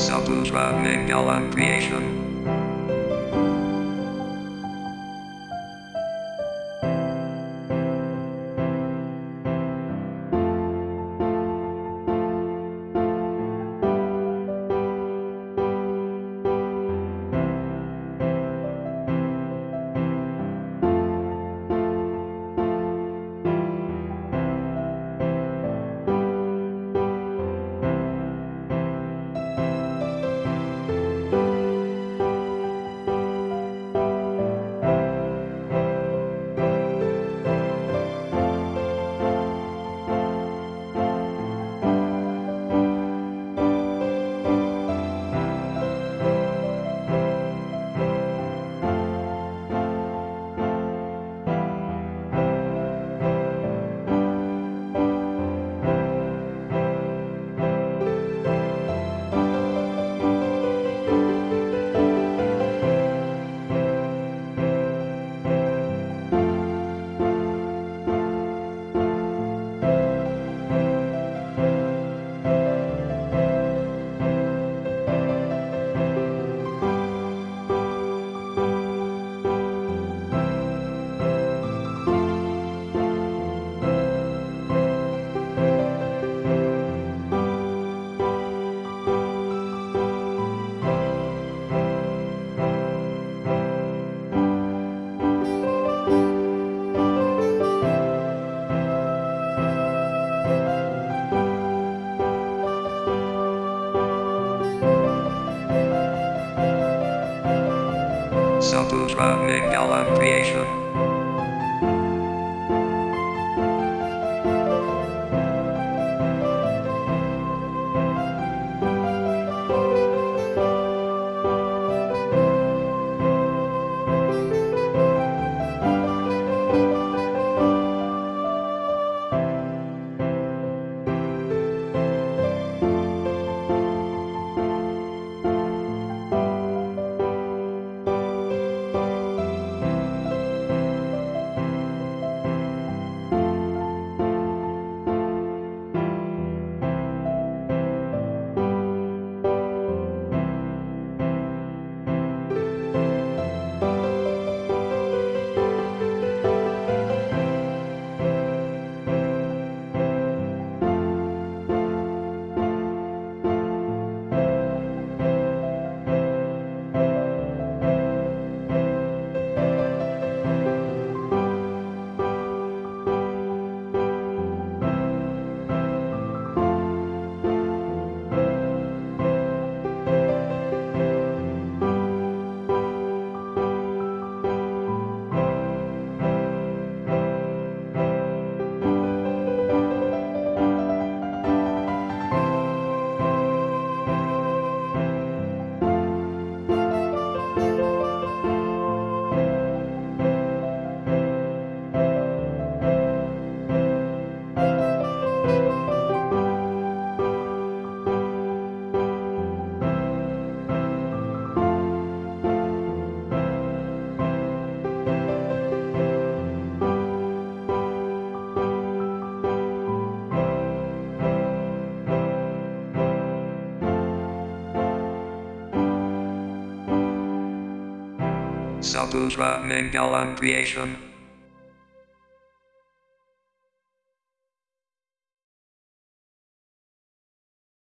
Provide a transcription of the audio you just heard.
Saputra Mangalam Creation. Saputra Mangalam Creation. Saputra Mangalam Creation.